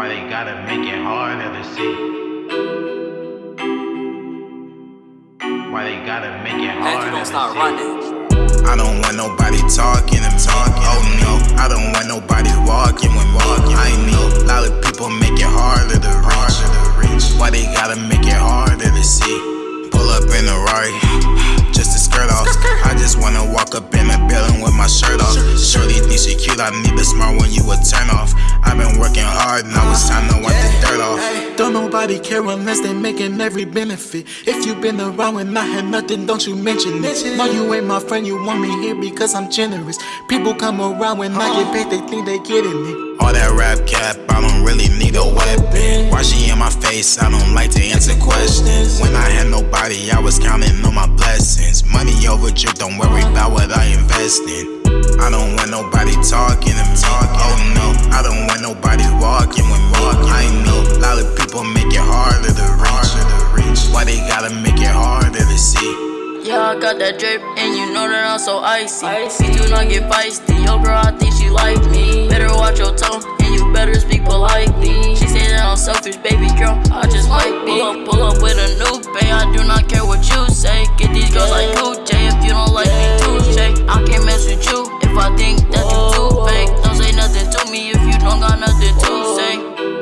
Why they gotta make it harder to see? Why they gotta make it And you harder don't to see? running. I don't want nobody talking and talking. Oh no, I don't want nobody walking when walking. I know a lot of people make it harder to reach. Why they gotta make it harder to see? Pull up in a Rari, think she cute, smart one, you a turn off. I've been working hard, now it's time to wipe the dirt off. Don't nobody care unless they making every benefit. If you been around when I had nothing, don't you mention it. No, you ain't my friend, you want me here because I'm generous. People come around when I get uh-huh. paid, they think they getting it. All that rap cap, I don't really need a weapon. Why she in my face? I don't like to answer questions. When I had nobody, I was counting on my blessings. Money over drip, don't worry about what I invest in. I don't want nobody talking to me. Oh no, I don't want nobody walking with me. I know a lot of people make it harder to reach. Why they gotta make it harder to see? Yeah, I got that drip, and you know that I'm so icy. Me do not get feisty. Yo, girl, I think she like me. Better watch your tone, and you better speak politely. She say that I'm selfish, baby girl. I just might be. Pull up, pull up with a you if I think that you too fake. Don't say nothing to me if you don't got nothing to say.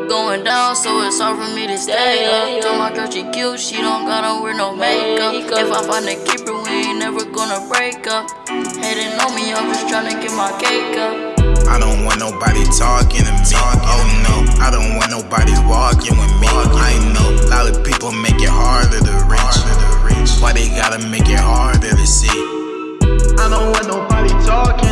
Going down, so it's hard for me to stay up. Told my girl she cute, she don't gotta wear no makeup. If I find a keeper, we ain't never gonna break up. Hating on me, I'm just tryna get my cake up. I don't want nobody talking to me. Oh no, I don't want nobody walking with me. I know a lot of people make it harder to reach. Why they gotta make it harder to see? I don't want nobody talking